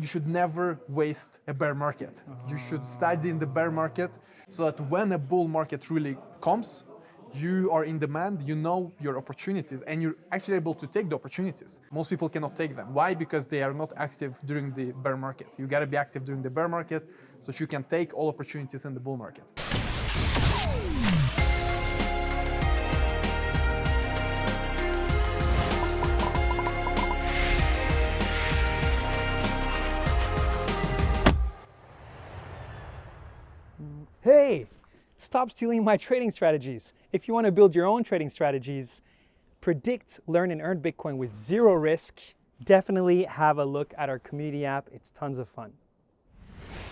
you should never waste a bear market. You should study in the bear market so that when a bull market really comes, you are in demand, you know your opportunities, and you're actually able to take the opportunities. Most people cannot take them. Why? Because they are not active during the bear market. You gotta be active during the bear market so that you can take all opportunities in the bull market. Stop stealing my trading strategies. If you want to build your own trading strategies, predict, learn, and earn Bitcoin with zero risk, definitely have a look at our community app. It's tons of fun.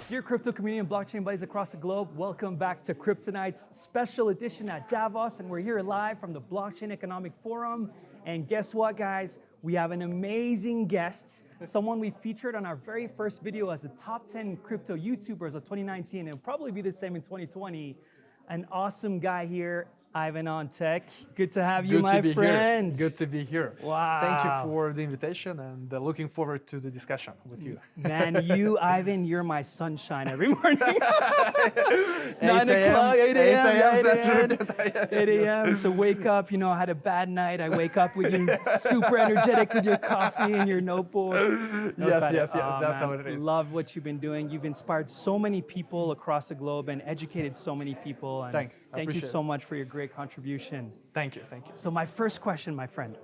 Dear crypto community and blockchain buddies across the globe, welcome back to Kryptonite's special edition at Davos, and we're here live from the Blockchain Economic Forum. And guess what, guys? We have an amazing guest, someone we featured on our very first video as the top 10 crypto YouTubers of 2019, and probably be the same in 2020. An awesome guy here, Ivan on Tech. Good to have you, Good my friend. here. Good to be here. Wow. Thank you for the invitation and uh, looking forward to the discussion with you. Man, you, Ivan, you're my sunshine every morning. 9 8 a.m., o'clock, 8 a.m. 8 yeah, 8 a.m. 8 a.m. So wake up, you know, I had a bad night. I wake up with you super energetic with your coffee and your notebook. Yes, Okay. yes, yes, Oh, that's man, how it is. Love what you've been doing. You've inspired so many people across the globe and educated so many people. And Thanks. Thank you so much for your great contribution. Thank you, thank you. So my first question, my friend,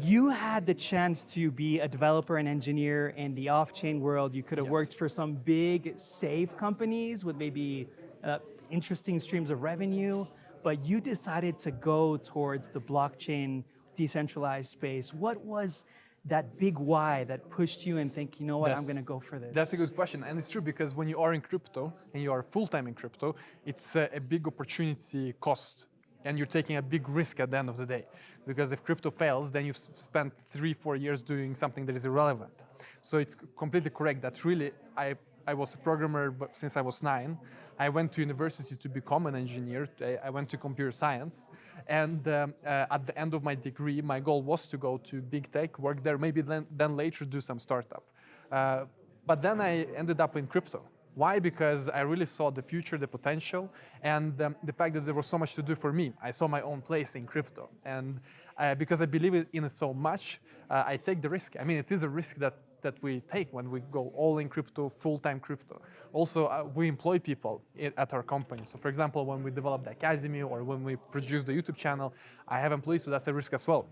you had the chance to be a developer and engineer in the off-chain world. You could have Yes. worked for some big, safe companies with maybe uh, interesting streams of revenue, but you decided to go towards the blockchain decentralized space. What was that big why that pushed you and think, you know what, I'm going to go for this? That's a good question, and it's true because when you are in crypto and you are full time in crypto, it's a, a big opportunity cost, and you're taking a big risk at the end of the day. Because if crypto fails, then you've spent three, four years doing something that is irrelevant. So it's completely correct that really I. I was a programmer since I was nine. I went to university to become an engineer. I- went to computer science. And um, uh, at the end of my degree, my goal was to go to big tech, work there, maybe then, then later do some startup. Uh, but then I ended up in crypto. Why? Because I really saw the future, the potential, and um, the fact that there was so much to do for me. I saw my own place in crypto. And uh, because I believe in it so much, uh, I take the risk. I mean, it is a risk that, that we take when we go all in crypto, full-time crypto. Also, uh, we employ people at our company. So for example, when we develop the academy or when we produce the YouTube channel, I have employees, so that's a risk as well.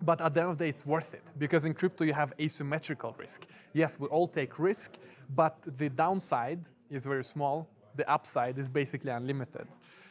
But at the end of the day, it's worth it because in crypto you have asymmetrical risk. Yes, we all take risk, but the downside is very small. The upside is basically unlimited.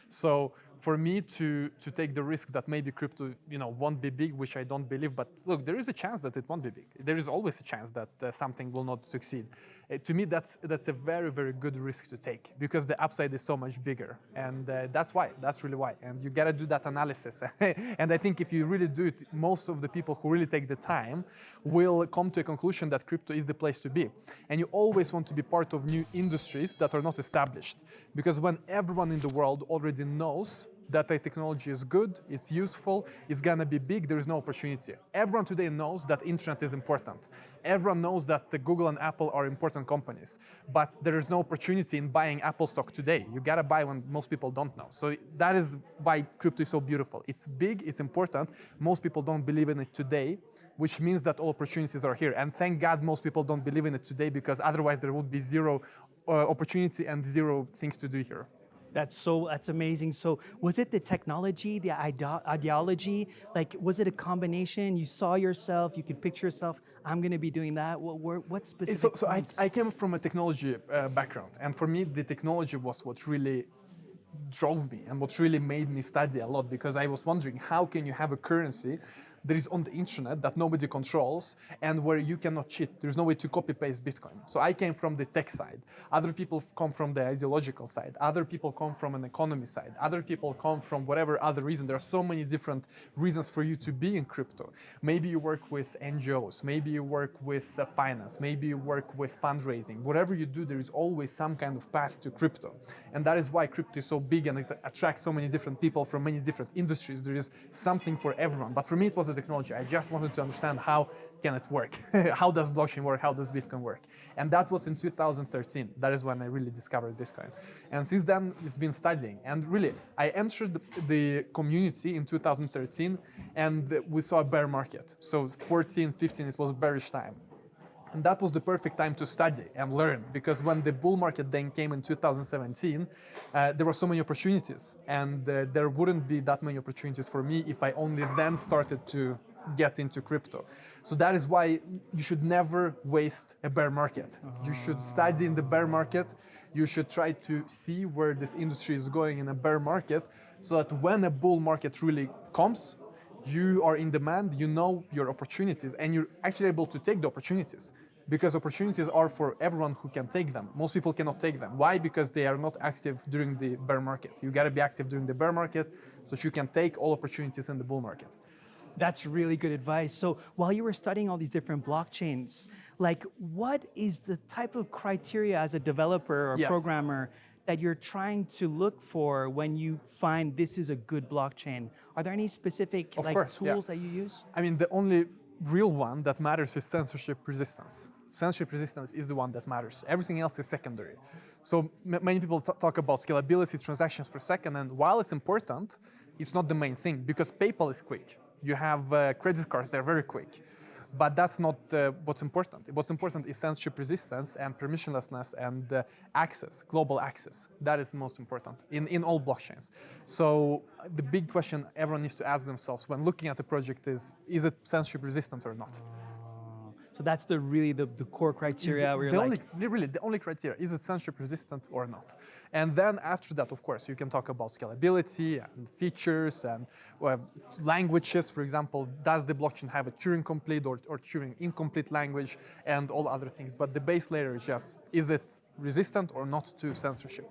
So for me to, to take the risk that maybe crypto you know, won't be big, which I don't believe, but look, there is a chance that it won't be big. There is always a chance that uh, something will not succeed. Uh, to me, that's, that's a very, very good risk to take because the upside is so much bigger. And uh, that's why, that's really why. And you gotta do that analysis. and I think if you really do it, most of the people who really take the time will come to a conclusion that crypto is the place to be. And you always want to be part of new industries that are not established. Because when everyone in the world already knows that technology is good, it's useful, it's gonna be big, there is no opportunity. Everyone today knows that internet is important. Everyone knows that the Google and Apple are important companies, but there is no opportunity in buying Apple stock today. You gotta buy when most people don't know. So that is why crypto is so beautiful. It's big, it's important. Most people don't believe in it today, which means that all opportunities are here. And thank God most people don't believe in it today because otherwise there would be zero uh, opportunity and zero things to do here. That's so, that's amazing. So was it the technology, the ide- ideology? Like, was it a combination? You saw yourself, you could picture yourself, I'm gonna be doing that. What, were- what specific So, so I. I came from a technology uh, background, and for me, the technology was what really drove me and what really made me study a lot because I was wondering how can you have a currency that is on the internet that nobody controls and where you cannot cheat. There's no way to copy paste Bitcoin. So I came from the tech side. Other people come from the ideological side. Other people come from an economy side. Other people come from whatever other reason. There are so many different reasons for you to be in crypto. Maybe you work with NGOs. Maybe you work with uh, finance. Maybe you work with fundraising. Whatever you do, there is always some kind of path to crypto. And that is why crypto is so big and it attracts so many different people from many different industries. There is something for everyone. But for me, it was the technology. I just wanted to understand how can it work? how does blockchain work? How does Bitcoin work? And that was in 2013. That is when I really discovered Bitcoin. And since then, it's been studying. And really, I entered the, the community in 2013 and we saw a bear market. So 14, 15, it was bearish time. And that was the perfect time to study and learn because when the bull market then came in 2017, uh, there were so many opportunities and uh, there wouldn't be that many opportunities for me if I only then started to get into crypto. So that is why you should never waste a bear market. You should study in the bear market. You should try to see where this industry is going in a bear market so that when a bull market really comes, you are in demand, you know your opportunities, and you're actually able to take the opportunities because opportunities are for everyone who can take them. Most people cannot take them. Why? Because they are not active during the bear market. You got to be active during the bear market so that you can take all opportunities in the bull market. That's really good advice. So while you were studying all these different blockchains, like what is the type of criteria as a developer or Yes. programmer that you're trying to look for when you find this is a good blockchain? Are there any specific Of like course, yeah. tools that you use? I mean, the only real one that matters is censorship resistance. Censorship resistance is the one that matters. Everything else is secondary. So many people talk about scalability, transactions per second, and while it's important, it's not the main thing because PayPal is quick. You have uh, credit cards; they're very quick. But that's not uh, what's important. What's important is censorship resistance and permissionlessness and uh, access, global access. That is most important in, in all blockchains. So uh, the big question everyone needs to ask themselves when looking at a project is, is it censorship resistant or not? So that's the really the, the core criteria the, the like, only, really, the only criteria, is it censorship resistant or not? And then after that, of course, you can talk about scalability and features and well, languages, for example, does the blockchain have a Turing complete or, or Turing incomplete language and all other things. But the base layer is just, is it resistant or not to censorship?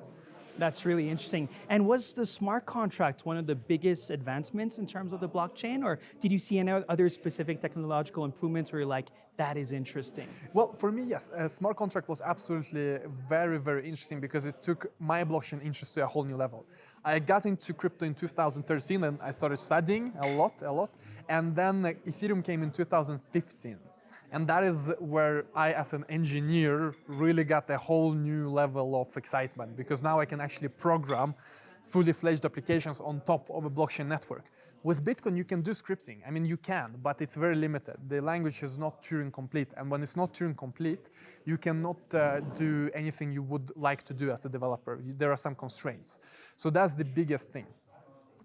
That's really interesting. And was the smart contract one of the biggest advancements in terms of the blockchain, or did you see any other specific technological improvements where you're like, that is interesting? Well, for me, yes, a smart contract was absolutely very, very interesting because it took my blockchain interest to a whole new level. I got into crypto in 2013 and I started studying a lot, a lot. And then Ethereum came in 2015. And that is where I, as an engineer, really got a whole new level of excitement because now I can actually program fully fledged applications on top of a blockchain network. With Bitcoin, you can do scripting. I mean, you can, but it's very limited. The language is not Turing complete. And when it's not Turing complete, you cannot uh, do anything you would like to do as a developer. There are some constraints. So that's the biggest thing.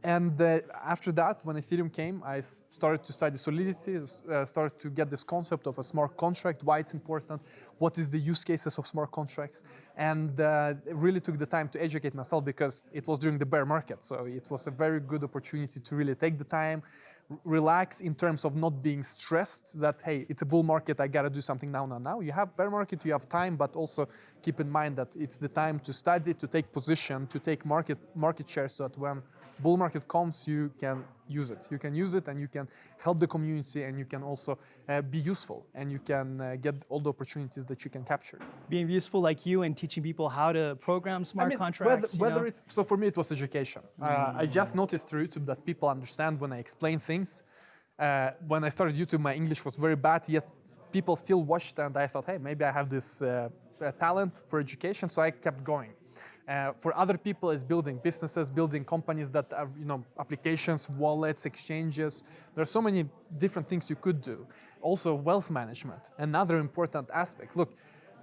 And uh, after that, when Ethereum came, I started to study Solidity, uh, started to get this concept of a smart contract, why it's important, what is the use cases of smart contracts, and uh, really took the time to educate myself because it was during the bear market. So it was a very good opportunity to really take the time, relax in terms of not being stressed that, hey, it's a bull market, I gotta do something now, now, now. You have bear market, you have time, but also keep in mind that it's the time to study, to take position, to take market, market share so that when bull market comes, you can use it. You can use it and you can help the community and you can also uh, be useful and you can uh, get all the opportunities that you can capture. Being useful like you and teaching people how to program smart I mean, contracts. Whether, you whether know? it's so for me, it was education. Uh, I just noticed through YouTube that people understand when I explain things. Uh, when I started YouTube, my English was very bad, yet people still watched, and I thought, hey, maybe I have this uh, uh, talent for education, so I kept going. Uh, for other people, is building businesses, building companies that are, you know, applications, wallets, exchanges. There are so many different things you could do. Also, wealth management, another important aspect. Look,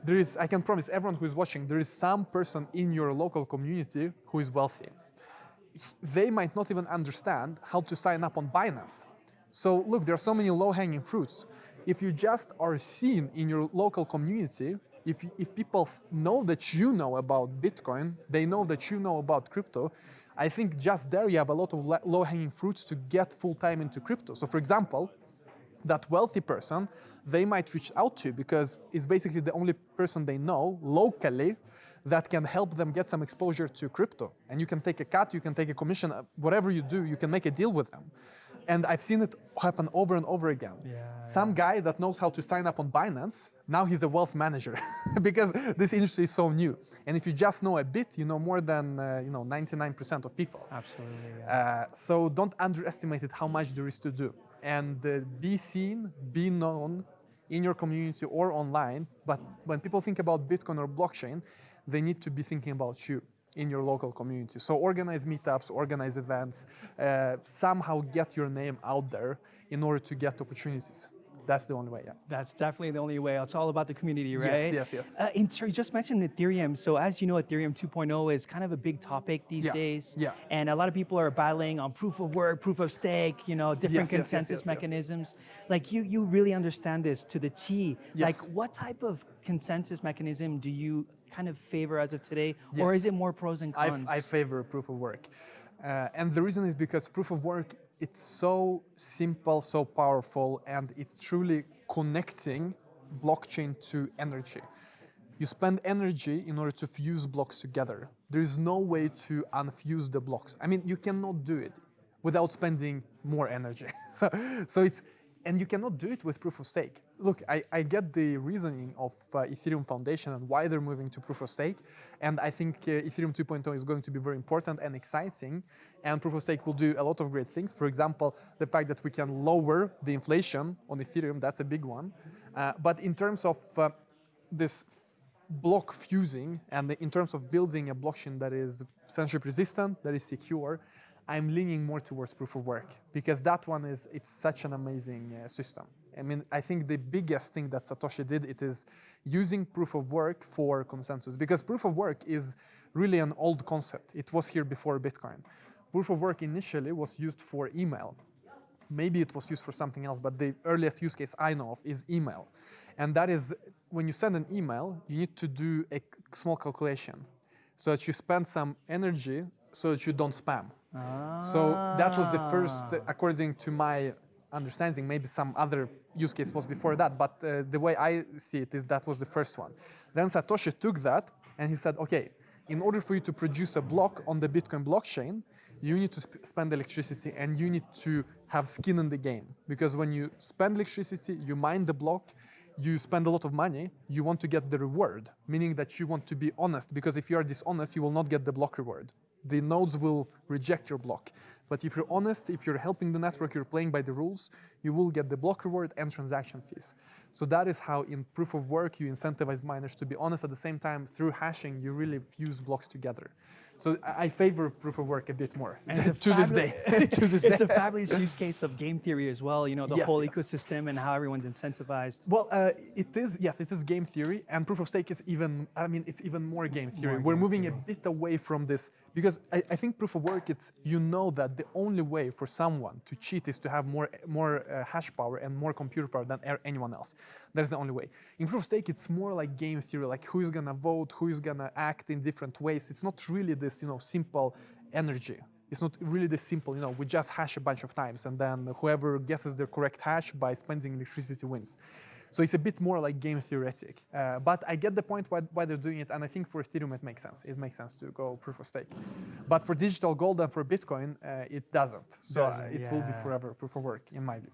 there is, I can promise everyone who is watching, there is some person in your local community who is wealthy. They might not even understand how to sign up on Binance. So look, there are so many low-hanging fruits. If you just are seen in your local community, if, if people know that you know about Bitcoin, they know that you know about crypto, I think just there you have a lot of low-hanging fruits to get full-time into crypto. So for example, that wealthy person, they might reach out to because it's basically the only person they know locally that can help them get some exposure to crypto. And you can take a cut, you can take a commission, uh, whatever you do, you can make a deal with them. And I've seen it happen over and over again. Yeah, Some guy that knows how to sign up on Binance, now he's a wealth manager because this industry is so new. And if you just know a bit, you know more than uh, you know 99% of people. Absolutely. Yeah. Uh, so don't underestimate it how much there is to do. and uh, be seen, be known in your community or online. But when people think about Bitcoin or blockchain, they need to be thinking about you in your local community. So organize meetups, organize events, uh, somehow get your name out there in order to get opportunities. That's the only way, yeah. That's definitely the only way. It's all about the community, right? yes, yes. Uh, in, so you just mentioned Ethereum. So as you know, Ethereum 2.0 is kind of a big topic these Yeah, days. yeah. And a lot of people are battling on proof of work, proof of stake, you know, different Yes, yes, yes, consensus yes, yes. mechanisms. Like you, you really understand this to the T. Yes. Like what type of consensus mechanism do you kind of favor as of today? Or is it more pros and I, cons? I favor proof of work. Uh, and the reason is because proof of work, it's so simple, so powerful, and it's truly connecting blockchain to energy. You spend energy in order to fuse blocks together. There is no way to unfuse the blocks. I mean, you cannot do it without spending more energy. so, so it's, and you cannot do it with proof of stake. Look, I, I get the reasoning of uh, Ethereum Foundation and why they're moving to proof of stake. And I think uh, Ethereum 2.0 is going to be very important and exciting. And proof of stake will do a lot of great things. For example, the fact that we can lower the inflation on Ethereum, that's a big one. Uh, but in terms of uh, this block fusing and in terms of building a blockchain that is censorship resistant, that is secure, I'm leaning more towards proof of work because that one is it's such an amazing uh, system. I mean, I think the biggest thing that Satoshi did it is using proof of work for consensus because proof of work is really an old concept. It was here before Bitcoin. Proof of work initially was used for email. Maybe it was used for something else, but the earliest use case I know of is email. And that is when you send an email, you need to do a small calculation so that you spend some energy so that you don't spam. So that was the first, according to my understanding, maybe some other use case was before that, but uh, the way I see it is that was the first one. Then Satoshi took that and he said, okay, in order for you to produce a block on the Bitcoin blockchain, you need to sp- spend electricity and you need to have skin in the game. Because when you spend electricity, you mine the block, you spend a lot of money, you want to get the reward, meaning that you want to be honest. Because if you are dishonest, you will not get the block reward. The nodes will reject your block. But if you're honest, if you're helping the network, you're playing by the rules, you will get the block reward and transaction fees. So that is how in proof of work you incentivize miners to be honest at the same time through hashing you really fuse blocks together. So I favor proof of work a bit more And it's a to this day. to this it's day. a fabulous use case of game theory as well. You know, the Yes, whole yes. ecosystem and how everyone's incentivized. Well, uh, it is yes, it is game theory, and proof of stake is even. I mean, it's even more game theory. More We're game moving a bit away from this because I, I think proof of work. It's you know that the only way for someone to cheat is to have more more uh, hash power and more computer power than anyone else. That's the only way. In proof of stake, it's more like game theory, like who is gonna vote, who is gonna act in different ways. It's not really this you know simple energy. It's not really this simple, you know, we just hash a bunch of times and then whoever guesses the correct hash by spending electricity wins. So it's a bit more like game theoretic. Uh, but I get the point why, why they're doing it, and I think for Ethereum it makes sense. It makes sense to go proof of stake. But for digital gold and for Bitcoin, uh, it doesn't. So Doesn't, it will be forever proof of work, in my view.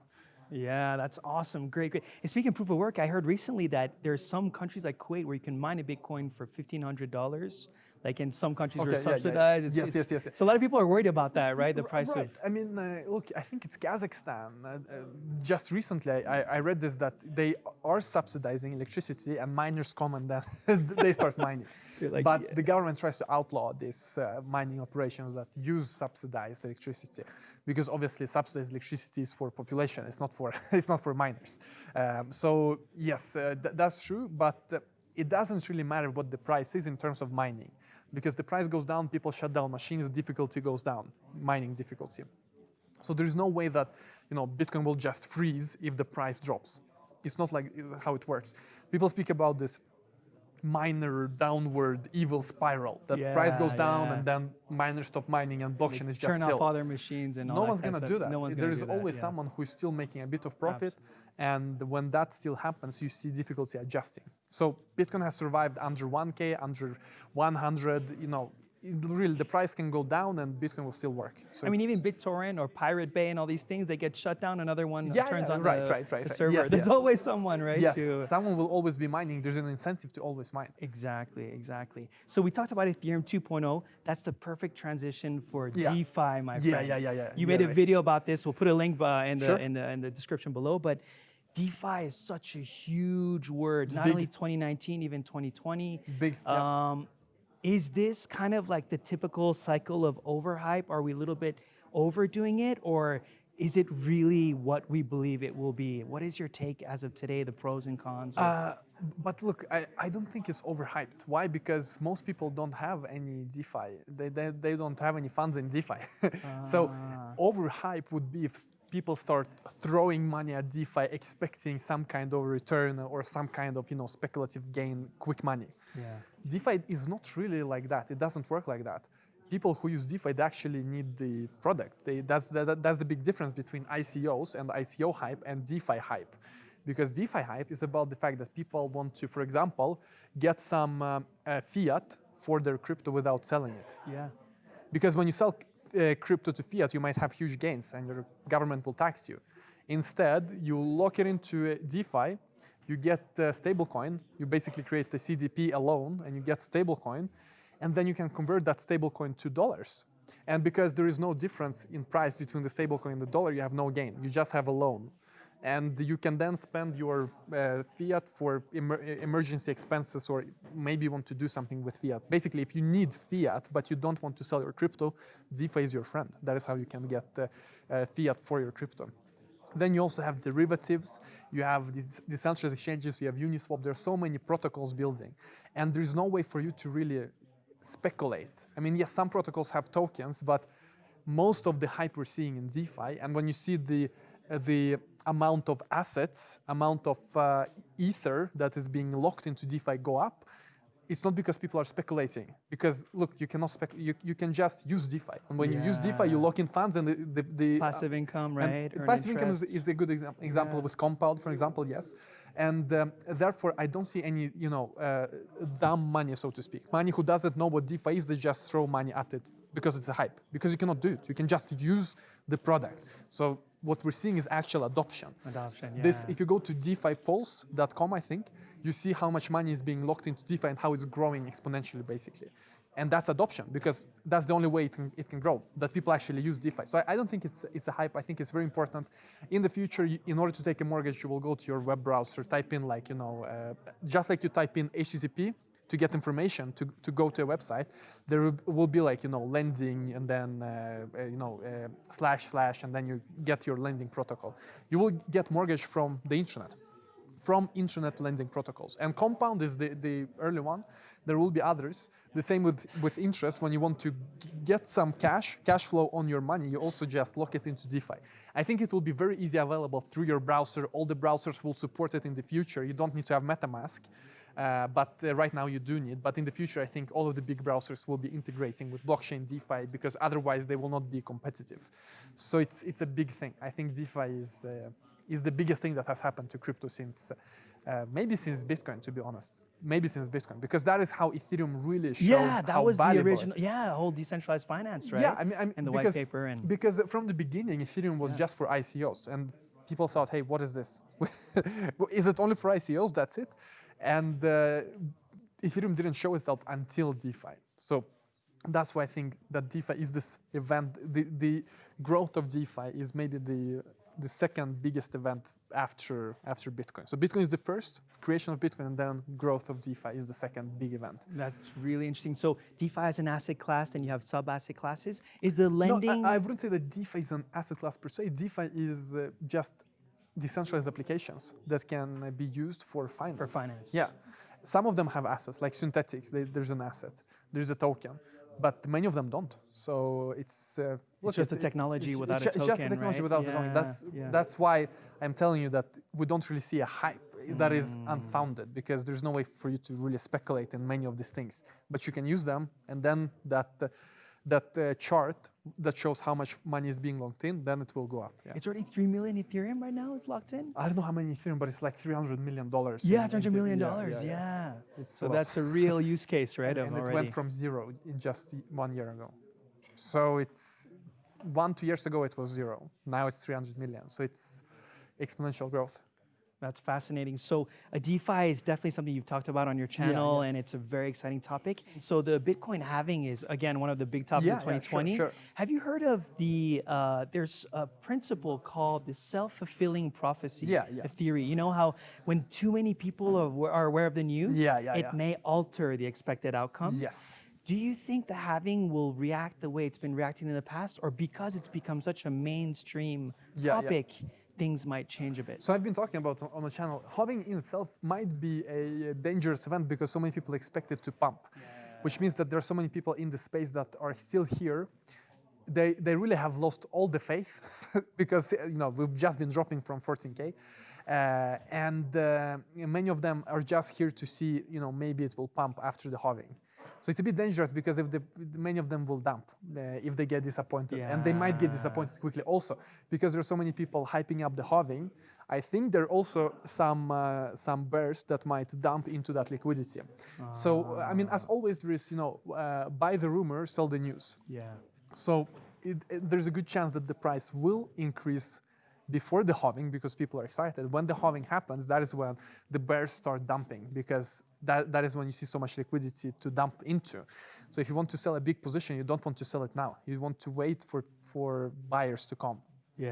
Yeah, that's awesome. Great, great. And speaking of proof of work, I heard recently that there's some countries like Kuwait where you can mine a Bitcoin for fifteen hundred dollars. Like in some countries Okay, were yeah, yeah, yeah. subsidized. It's- Yes, it's- yes, yes, yes. So a lot of people are worried about that, right? The price right. of I mean, uh, look, I think it's Kazakhstan. Uh, uh, just recently, I, I read this that they are subsidizing electricity, and miners come and then they start mining. Like, but yeah. the government tries to outlaw these uh, mining operations that use subsidized electricity, because obviously subsidized electricity is for population. It's not for it's not for miners. Um, so yes, uh, th- that's true, but. Uh, it doesn't really matter what the price is in terms of mining because the price goes down, people shut down machines, difficulty goes down, mining difficulty. So there is no way that you know Bitcoin will just freeze if the price drops. It's not like uh, how it works. People speak about this miner downward evil spiral that price goes down yeah. and then miners stop mining and blockchain is just turn still off all their machines and no one's gonna stuff. do that. No one's there is that, always yeah. someone who is still making a bit of profit, and when that still happens, you see difficulty adjusting. So Bitcoin has survived under 1k, under 100. You know, really the price can go down and Bitcoin will still work. So I mean, even BitTorrent or Pirate Bay and all these things, they get shut down. Another one Yeah, turns yeah, on right, the, right, right, the right. server. Yes, There's yes. always someone, right? yes, to- someone will always be mining. There's an incentive to always mine. Exactly, exactly. So we talked about Ethereum 2.0. That's the perfect transition for Yeah. DeFi, my Yeah, friend. yeah, yeah, yeah. Yeah. You made a right. video about this. We'll put a link uh, in the Sure. in the in the description below. But DeFi is such a huge word. Not big. only 2019, even 2020. Big, yeah. Um, is this kind of like the typical cycle of overhype? Are we a little bit overdoing it, or is it really what we believe it will be? What is your take as of today? The pros and cons. Uh, but look, I, I don't think it's overhyped. Why? Because most people don't have any DeFi. They, they, they don't have any funds in DeFi. so overhype would be if people start throwing money at DeFi expecting some kind of return or some kind of you know speculative gain, quick money. yeah. DeFi is not really like that. It doesn't work like that. People who use DeFi they actually need the product. They, that's, the, that's the big difference between ICOs and ICO hype and DeFi hype. Because DeFi hype is about the fact that people want to, for example, get some um, uh, fiat for their crypto without selling it. Yeah. Because when you sell uh, crypto to fiat, you might have huge gains and your government will tax you. Instead, you lock it into a DeFi, you get a stablecoin, you basically create a CDP alone and you get stablecoin, and then you can convert that stablecoin to dollars. And because there is no difference in price between the stablecoin and the dollar, you have no gain. You just have a loan. And you can then spend your uh, fiat for emer- emergency expenses or maybe want to do something with fiat. Basically, if you need fiat but you don't want to sell your crypto, DeFi is your friend. That is how you can get uh, uh, fiat for your crypto. Then you also have derivatives, you have these decentralized exchanges, you have Uniswap. There are so many protocols building, and there's no way for you to really speculate. I mean, yes, some protocols have tokens, but most of the hype we're seeing in DeFi, and when you see the uh, the amount of assets, amount of uh, ether that is being locked into DeFi go up, it's not because people are speculating. Because look, you cannot spec. You, you can just use DeFi, and when you use DeFi, you lock in funds, and the the, the uh, Passive income, right? Passive income is, is a good exam- example Yeah. with Compound, for example, yes. And um, therefore, I don't see any, you know, uh, dumb money, so to speak. Money who doesn't know what DeFi is, they just throw money at it because it's a hype. Because you cannot do it. You can just use the product. So what we're seeing is actual adoption. Adoption, This, yeah. if you go to DeFiPulse.com, I think, you see how much money is being locked into DeFi and how it's growing exponentially, basically. And that's adoption because that's the only way it can, it can grow, that people actually use DeFi. So I, I don't think it's, it's a hype. I think it's very important. In the future, you, in order to take a mortgage, you will go to your web browser, type in like, you know, uh, just like you type in HTTP to get information to, to go to a website, there will- be like, you know, lending and then, uh, uh, you know, uh, slash slash, and then you get your lending protocol. You will get mortgage from the internet from internet lending protocols. And Compound is the, the early one. There will be others. The same with, with interest. When you want to get some cash, cash flow on your money, you also just lock it into DeFi. I think it will be very easy available through your browser. All the browsers will support it in the future. You don't need to have MetaMask. Uh, but uh, right now you do need. But in the future, I think all of the big browsers will be integrating with blockchain DeFi because otherwise they will not be competitive. So it's it's a big thing. I think DeFi is uh, is the biggest thing that has happened to crypto since uh, maybe since Bitcoin, to be honest. Maybe since Bitcoin, because that is how Ethereum really showed yeah, that was the original. Yeah, whole decentralized finance, right? yeah, I mean, I mean and the because, white paper and because from the beginning, Ethereum was just for ICOs, and people thought, "Hey, what is this? is it only for ICOs? That's it." And uh, Ethereum didn't show itself until DeFi. So that's why I think that DeFi is this event. The, the growth of DeFi is maybe the the second biggest event after after Bitcoin. So Bitcoin is the first creation of Bitcoin, and then growth of DeFi is the second big event. that's really interesting. So DeFi is an asset class, then you have sub-asset classes. Is the No, lending? I, I wouldn't say that DeFi is an asset class per se. DeFi is uh, just decentralized applications that can be used for finance. For finance. Yeah. Some of them have assets, like Synthetix. They, there's an asset, there's a token, but many of them don't. So it's uh, look, just a technology it's, without it's, a it's just a token, technology right? without a token. That's Yeah, yeah. that's why I'm telling you that we don't really see a hype that is Mm. unfounded because there's no way for you to really speculate in many of these things. But you can use them, and then that. Uh, that uh, chart that shows how much money is being locked in, then it will go up. Yeah. It's already 3 million Ethereum right now, it's locked in? I don't know how many Ethereum, but it's like 300 million dollars. Yeah, in- 300 into- million yeah, dollars, yeah, yeah. yeah. It's So a that's a real use case, right? and, and it already. went from zero in just one year ago. So it's one, two years ago it was zero. Now it's 300 million. So it's exponential growth. That's fascinating. So, uh, DeFi is definitely something you've talked about on your channel, and it's a very exciting topic. So, the Bitcoin halving is again one of the big topics Yeah, of yeah, sure, 2020. sure. Have you heard of the? Uh, there's a principle called the self-fulfilling prophecy Yeah, yeah. theory. You know how when too many people are, are aware of the news, Yeah, yeah, it yeah. may alter the expected outcome. Yes. Do you think the halving will react the way it's been reacting in the past, or because it's become such a mainstream Yeah, yeah. topic, things might change a bit? So I've been talking about on- the channel, halving in itself might be a dangerous event because so many people expect it to pump, which means that there are so many people in the space that are still here. They, they really have lost all the faith because you know we've just been dropping from 14k, uh, and uh, many of them are just here to see you know maybe it will pump after the halving. So it's a bit dangerous because if the, many of them will dump uh, if they get disappointed, and they might get disappointed quickly also because there are so many people hyping up the halving. I think there are also some uh, some bears that might dump into that liquidity. So I mean, as always, there is you know uh, buy the rumor, sell the news. Yeah. So it, it- there's a good chance that the price will increase before the halving because people are excited. When the halving happens, that is when the bears start dumping because that, that is when you see so much liquidity to dump into. So if you want to sell a big position, you don't want to sell it now. You want to wait for, for buyers to come,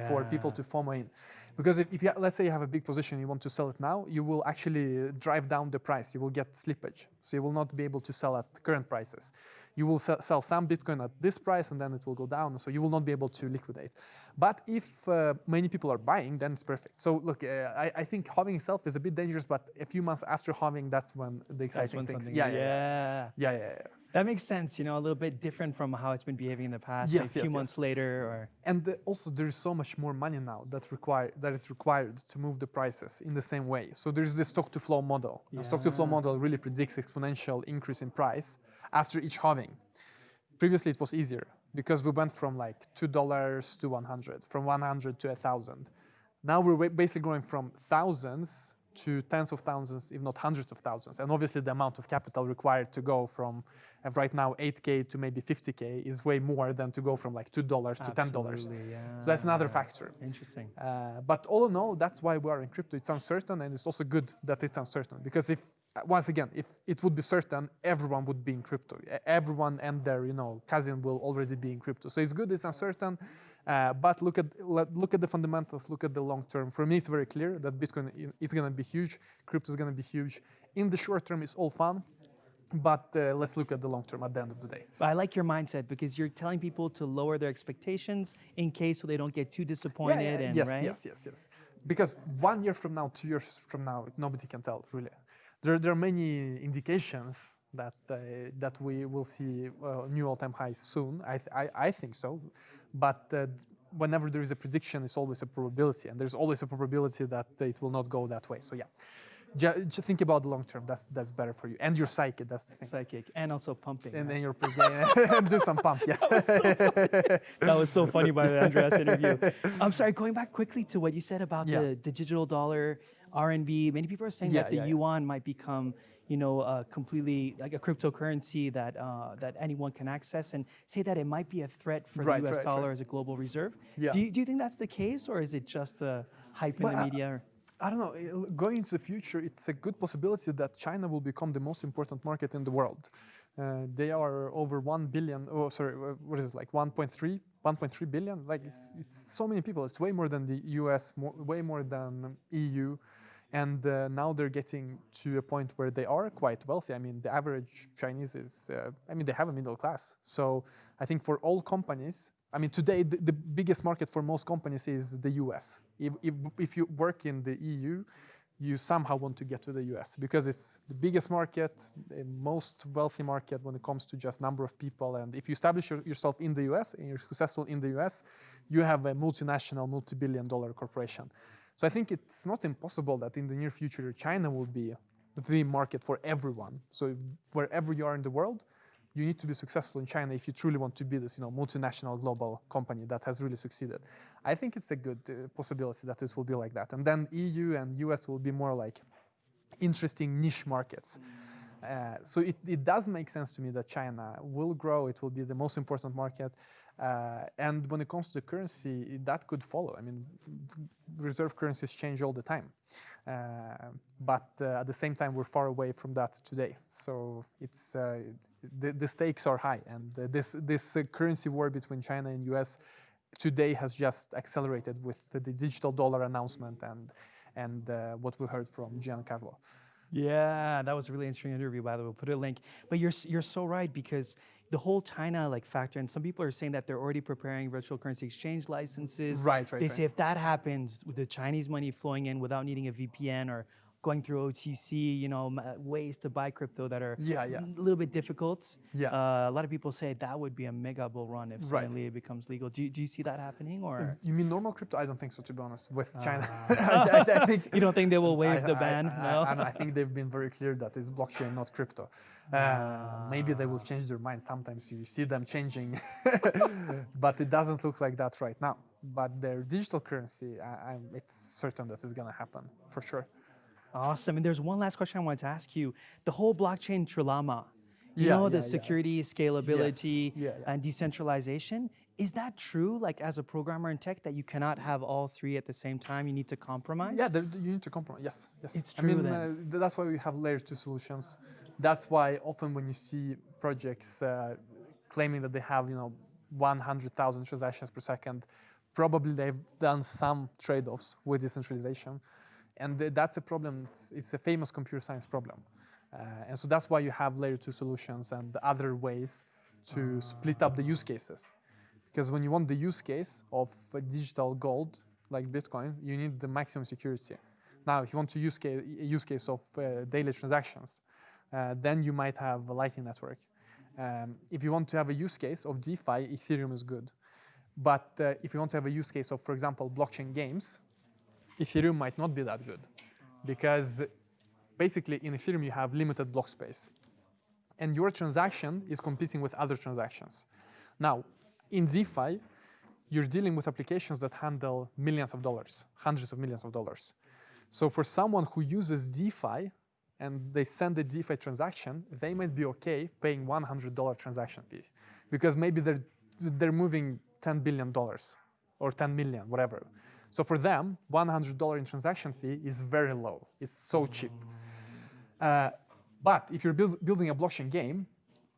for people to FOMO in. Because if, if you, let's say you have a big position, you want to sell it now, you will actually drive down the price. You will get slippage. So you will not be able to sell at current prices. You will sell, some Bitcoin at this price and then it will go down. So you will not be able to liquidate. But if uh, many people are buying, then it's perfect. So look, uh, I, I think halving itself is a bit dangerous, but a few months after halving, that's when the exciting That's when things. Yeah, yeah, yeah, yeah. yeah, yeah, yeah. That makes sense. You know, a little bit different from how it's been behaving in the past. Yes, like a few yes, yes. months later, or And uh, also, there is so much more money now that require that is required to move the prices in the same way. So there's the stock to flow model. The stock to flow model really predicts exponential increase in price after each halving. Previously, it was easier because we went from like two dollars to 100, from 100 to a thousand. Now we're basically going from thousands to tens of thousands, if not hundreds of thousands. And obviously, the amount of capital required to go from uh, right now 8k to maybe 50k is way more than to go from like two dollars to ten dollars. Yeah. So that's another factor. Interesting. Uh, but all in all, that's why we are in crypto. It's uncertain, and it's also good that it's uncertain because if uh, once again, if it would be certain, everyone would be in crypto. Everyone and their you know cousin will already be in crypto. So it's good. It's uncertain, uh, but look at look at the fundamentals. Look at the long term. For me, it's very clear that Bitcoin is going to be huge. Crypto is going to be huge. In the short term, it's all fun. But uh, let's look at the long term at the end of the day. I like your mindset because you're telling people to lower their expectations in case so they don't get too disappointed. and yes, right? yes, yes, yes. Because one year from now, two years from now, nobody can tell really. There, there are many indications that uh, that we will see uh, new all-time highs soon. I, th- I, I think so, but uh, whenever there is a prediction, it's always a probability, and there's always a probability that it will not go that way. So yeah, ju- just think about the long term. That's that's better for you and your psyche. That's the thing. Psychic and also pumping. And right? then your and do some pump. Yeah. that was so funny by the Andreas interview. I'm sorry, going back quickly to what you said about Yeah. the, the digital dollar, RMB. Many people are saying Yeah, that the yeah. yuan might become, you know, uh, completely like a cryptocurrency that uh, that anyone can access, and say that it might be a threat for Right, the U.S. right, dollar right. as a global reserve. Yeah. Do you, do you think that's the case, or is it just a hype in Well, the media? I don't know. uh, Going into the future, it's a good possibility that China will become the most important market in the world. Uh, they are over 1 billion, oh, sorry, uh, what is it, like 1.3, 1.3 billion? Like, it's, it's so many people. It's way more than the US, more, way more than EU. And uh, now they're getting to a point where they are quite wealthy. I mean, the average Chinese is, uh, I mean, they have a middle class. So I think for all companies, I mean, today the, the biggest market for most companies is the US. If, if, if you work in the EU, you somehow want to get to the US because it's the biggest market, the most wealthy market when it comes to just number of people. And if you establish your, yourself in the US and you're successful in the US, you have a multinational, multi billion dollar corporation. So I think it's not impossible that in the near future, China will be the market for everyone. So wherever you are in the world, you need to be successful in China if you truly want to be this, you know, multinational global company that has really succeeded. I think it's a good uh, possibility that it will be like that. And then EU and US will be more like interesting niche markets. Uh, so it, it does make sense to me that China will grow. It will be the most important market. Uh, and when it comes to the currency, that could follow. I mean, reserve currencies change all the time. Uh, but uh, at the same time, we're far away from that today. So it's uh, the, the, stakes are high, and this this currency war between China and US today has just accelerated with the digital dollar announcement and and what we heard from Giancarlo. Yeah, that was a really interesting interview. By the way, we'll put a link. But you're you're so right because the whole China like factor, and some people are saying that they're already preparing virtual currency exchange licenses. Right, right. They right. say if that happens, with the Chinese money flowing in without needing a VPN or going through OTC, you know, ways to buy crypto that are yeah, yeah. a little bit difficult. Yeah. Uh, a lot of people say that would be a mega bull run if suddenly right. it becomes legal. Do you, do you see that happening or? You mean normal crypto? I don't think so, to be honest, with uh, China. I, I, think you don't think they will waive I, the ban? I, no? I, think they've been very clear that it's blockchain, not crypto. Uh, maybe they will change their mind. Sometimes you see them changing, but it doesn't look like that right now. But their digital currency, it's certain that it's going to happen for sure. Awesome. And there's one last question I wanted to ask you. The whole blockchain trilemma, you yeah, know, the yeah, security, yeah. scalability, yes. and decentralization. Is that true, like as a programmer in tech, that you cannot have all three at the same time? You need to compromise? Yeah, you need to compromise. Yes, yes. It's true I mean, uh, that's why we have layer two solutions. That's why often when you see projects uh, claiming that they have, you know, 100,000 transactions per second, probably they've done some trade-offs with decentralization. And that's a problem, it's, a famous computer science problem. Uh, and so that's why you have layer two solutions and other ways to split up the use cases. Because when you want the use case of digital gold, like Bitcoin, you need the maximum security. Now, if you want to use case, a use case of uh, daily transactions, uh, then you might have a Lightning Network. Um, if you want to have a use case of DeFi, Ethereum is good. But uh, if you want to have a use case of, for example, blockchain games, Ethereum might not be that good because basically in Ethereum you have limited block space and your transaction is competing with other transactions. Now, in DeFi, you're dealing with applications that handle millions of dollars, hundreds of millions of dollars. So for someone who uses DeFi and they send a DeFi transaction, they might be okay paying $100 transaction fee because maybe they're, they're moving $10 billion or 10 million, whatever. So for them, $100 in transaction fee is very low. It's so cheap. Uh, but if you're build, building a blockchain game,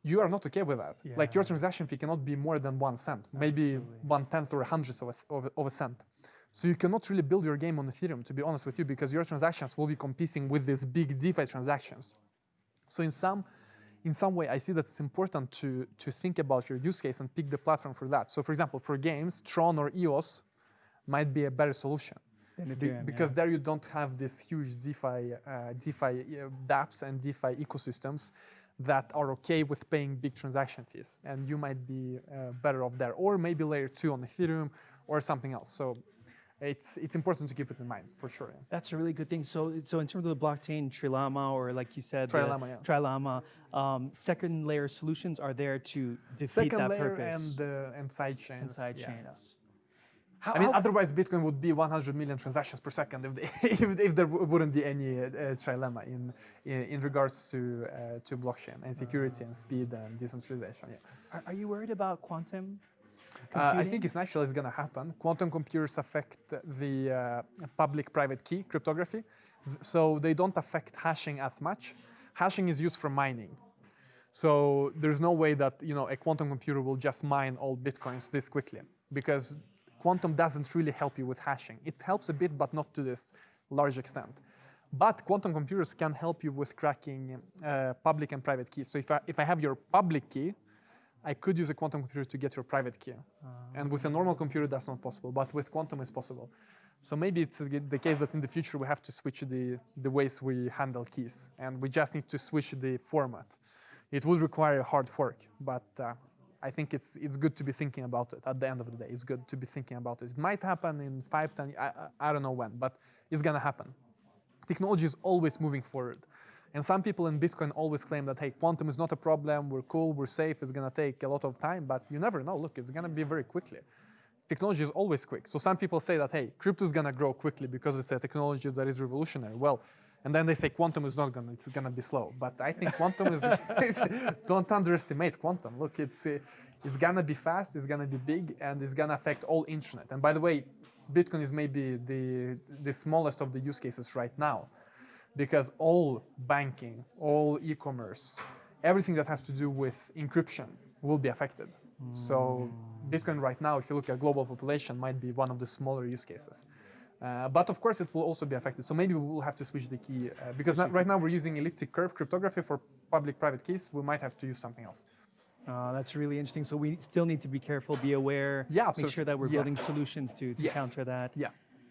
you are not okay with that. Yeah. Like your transaction fee cannot be more than one cent, maybe one tenth or a hundredth of a, of, of a cent. So you cannot really build your game on Ethereum, to be honest with you, because your transactions will be competing with these big DeFi transactions. So in some, in some way, I see that it's important to, to think about your use case and pick the platform for that. So for example, for games, Tron or EOS might be a better solution. Be, because yeah. there you don't have this huge DeFi, uh, DeFi uh, dApps and DeFi ecosystems that are okay with paying big transaction fees, and you might be uh, better off there, or maybe layer two on Ethereum or something else. So it's it's important to keep it in mind for sure. Yeah. That's a really good thing. So so in terms of the blockchain, Trilemma, or like you said, Trilemma, yeah. Trilemma, um, second layer solutions are there to defeat second that layer purpose. and uh, and side chains. And side yeah. chains. How, I mean, otherwise Bitcoin would be 100 million transactions per second if, they, if, if, there wouldn't be any uh, trilemma in, in, in regards to uh, to blockchain and security uh, and speed and decentralization. Yeah. Are, are you worried about quantum? Uh, I think it's naturally it's going to happen. Quantum computers affect the uh, public-private key cryptography, so they don't affect hashing as much. Hashing is used for mining. So there's no way that you know a quantum computer will just mine all bitcoins this quickly because quantum doesn't really help you with hashing. It helps a bit, but not to this large extent. But quantum computers can help you with cracking uh, public and private keys. So if I, if I have your public key, I could use a quantum computer to get your private key. Uh, and with a normal computer, that's not possible. But with quantum, it's possible. So maybe it's the case that in the future, we have to switch the, the ways we handle keys. And we just need to switch the format. It would require a hard fork, but uh, I think it's it's good to be thinking about it at the end of the day. It's good to be thinking about it. It might happen in five, ten, I, I don't know when, but it's gonna happen. Technology is always moving forward. And some people in Bitcoin always claim that, hey, quantum is not a problem, we're cool, we're safe, it's gonna take a lot of time, but you never know. Look, it's gonna be very quickly. Technology is always quick. So some people say that, hey, crypto is gonna grow quickly because it's a technology that is revolutionary. Well, and then they say quantum is not gonna, it's gonna be slow. But I think quantum is, don't underestimate quantum. Look, it's, uh, it's gonna be fast, it's gonna be big, and it's gonna affect all internet. And by the way, Bitcoin is maybe the, the smallest of the use cases right now because all banking, all e-commerce, everything that has to do with encryption will be affected. So Bitcoin right now, if you look at global population, might be one of the smaller use cases. Uh, but of course, it will also be affected. So maybe we will have to switch the key uh, because not, right now we're using elliptic curve cryptography for public-private keys. We might have to use something else. Uh, that's really interesting. So we still need to be careful, be aware, Yeah, make sure that we're building solutions to, to Yes. counter that. Yeah.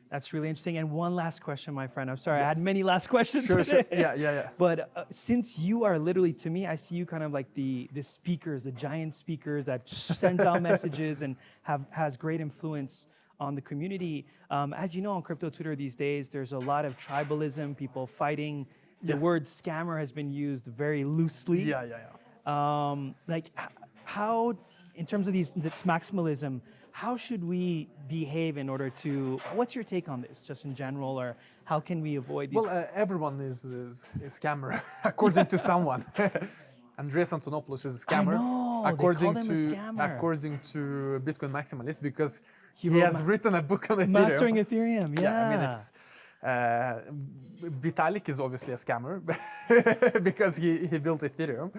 That's really interesting. And one last question, my friend. I'm sorry, I had many last questions. Sure, sure. today. Yeah, yeah, yeah. But uh, since you are literally, to me, I see you kind of like the the speakers, the giant speakers that sends out messages and have has great influence on the community. Um, as you know, on crypto Twitter these days, there's a lot of tribalism, people fighting. The Yes. word scammer has been used very loosely. Yeah, yeah, yeah. Um, like how, in terms of these this maximalism, how should we behave in order to? What's your take on this, just in general, or how can we avoid these? Well, uh, everyone is uh, a scammer, according to someone. Andreas Antonopoulos is a scammer, know, according to a scammer. according to Bitcoin Maximalist, because he, wrote has written a book on Ethereum. Mastering Ethereum, yeah. Yeah, I mean, it's, uh, Vitalik is obviously a scammer because he, he built Ethereum.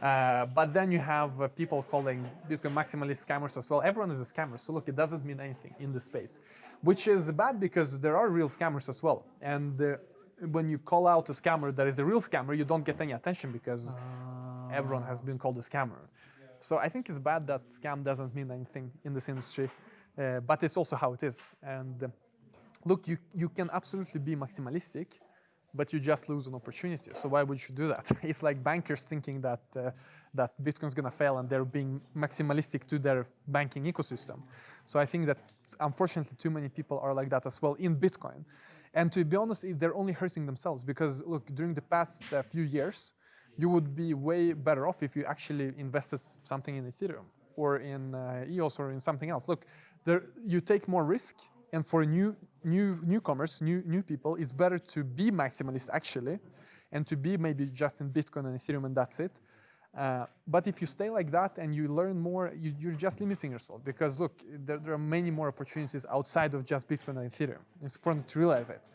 Uh, but then you have uh, people calling Bitcoin maximalist scammers as well. Everyone is a scammer. So look, it doesn't mean anything in the space, which is bad because there are real scammers as well. And uh, when you call out a scammer that is a real scammer, you don't get any attention because everyone has been called a scammer. So I think it's bad that scam doesn't mean anything in this industry, but it's also how it is. And uh, look, you, you can absolutely be maximalistic, but you just lose an opportunity. So why would you do that? It's like bankers thinking that uh, that Bitcoin's gonna fail and they're being maximalistic to their banking ecosystem. So I think that unfortunately too many people are like that as well in Bitcoin. And to be honest, they're only hurting themselves because look, during the past uh, few years, you would be way better off if you actually invested something in Ethereum or in uh, EOS or in something else. Look, there, you take more risk, and for new new newcomers, new new people, it's better to be maximalist actually, and to be maybe just in Bitcoin and Ethereum and that's it. Uh, but if you stay like that and you learn more, you, you're just limiting yourself because look, there, there are many more opportunities outside of just Bitcoin and Ethereum. It's important to realize it.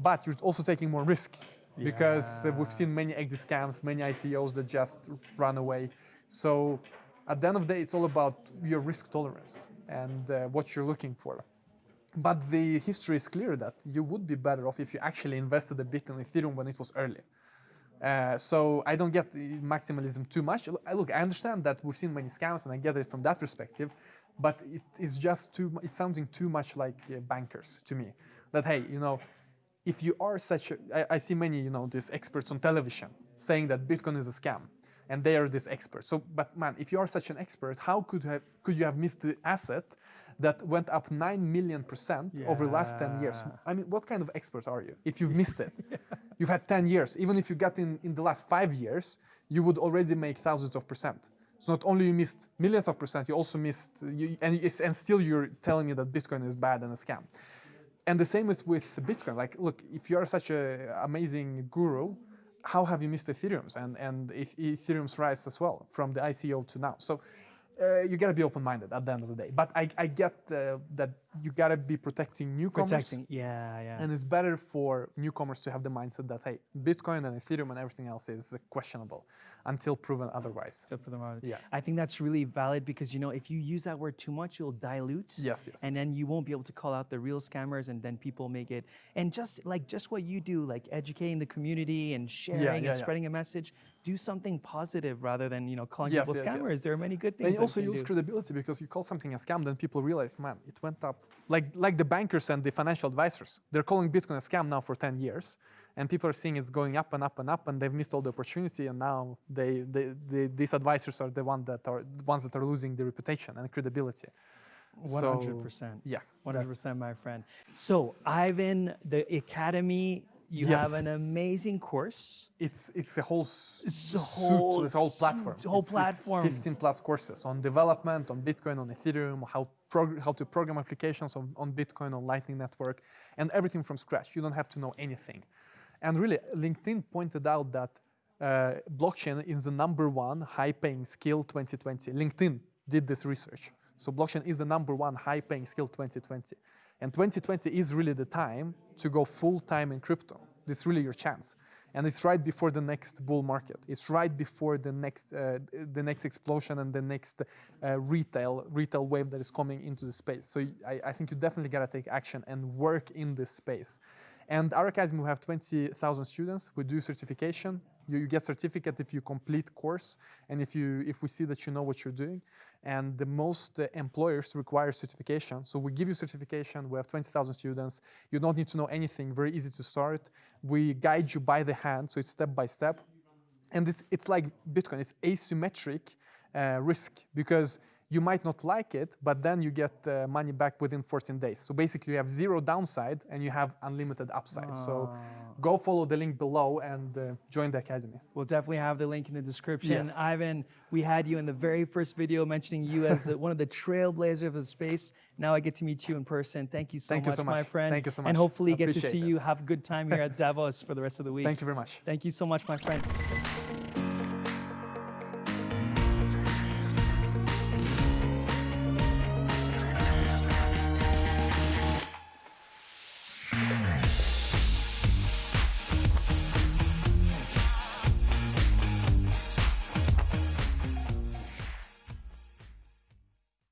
But you're also taking more risk because uh, we've seen many exit scams, many ICOs that just run away. So at the end of the day, it's all about your risk tolerance and uh, what you're looking for. But the history is clear that you would be better off if you actually invested a bit in Ethereum when it was early. Uh, so I don't get maximalism too much. Look, I- understand that we've seen many scams, and I get it from that perspective. But it is just too, it's sounding too much like uh, bankers to me. That hey, you know, if you are such a, I, I see many, you know, these experts on television saying that Bitcoin is a scam, and they are this expert. So, but man, if you are such an expert, how could you have, could you have missed the asset that went up nine million percent over the last ten years? I mean, what kind of expert are you if you've missed it? You've had 10 years. Even if you got in in the last five years, you would already make thousands of percent. So not only you missed millions of percent, you also missed, you, and, and still you're telling me that Bitcoin is bad and a scam. And the same is with Bitcoin. Like, look, if you are such an amazing guru, how have you missed Ethereum's and, and Eth- Ethereum's rise as well from the ICO to now? So uh, you gotta be open-minded at the end of the day. But I, I get uh, that you gotta be protecting newcomers. Protecting, yeah, yeah. And it's better for newcomers to have the mindset that, hey, Bitcoin and Ethereum and everything else is questionable until proven otherwise. put them out. Yeah. I think that's really valid because you know if you use that word too much, you'll dilute. Yes, yes. And then you won't be able to call out the real scammers, and then people make it. And just like just what you do, like educating the community and sharing yeah, and yeah. spreading a message. Do something positive rather than you know calling Yes, people yes, yes. scammers. There are many good things. and you also use do. credibility because you call something a scam, then people realize, man, it went up. Like like the bankers and the financial advisors, they're calling Bitcoin a scam now for 10 years, and people are seeing it's going up and up and up, and they've missed all the opportunity, and now they, they, they these advisors are the one that are the ones that are losing the reputation and credibility. Hundred percent. Yeah, hundred percent, my friend. So Ivan, the academy You Yes. have an amazing course. It's it's a whole It's a whole this whole suite, platform. whole It's- it's platform. 15 plus courses on development, on Bitcoin, on Ethereum, how how to program applications on, on Bitcoin, on Lightning Network, and everything from scratch. You don't have to know anything. And really, LinkedIn pointed out that uh, blockchain is the number one high-paying skill 2020. LinkedIn did this research. So blockchain is the number one high-paying skill 2020. And 2020 is really the time to go full-time in crypto. This is really your chance. And it's right before the next bull market. It's right before the next, uh, the next explosion and the next uh, retail, retail wave that is coming into the space. So I, I think you definitely gotta take action and work in this space. And our academy, we have 20,000 students. We do certification. You, you get certificate if you complete course and if you if we see that you know what you're doing. And the most uh, employers require certification. So we give you certification. We have 20,000 students. You don't need to know anything. Very easy to start. We guide you by the hand, so it's step by step. And it's, it's like Bitcoin. It's asymmetric uh, risk because you might not like it, but then you get uh, money back within 14 days. So basically, you have zero downside and you have unlimited upside. So go follow the link below and uh, join the academy. We'll definitely have the link in the description. Yes. Ivan, we had you in the very first video mentioning you as the, one of the trailblazers of the space. Now I get to meet you in person. Thank you so, Thank you much, my friend. Thank you so much. And hopefully get to see it. you have a good time here at Davos for the rest of the week. Thank you very much. Thank you so much, my friend.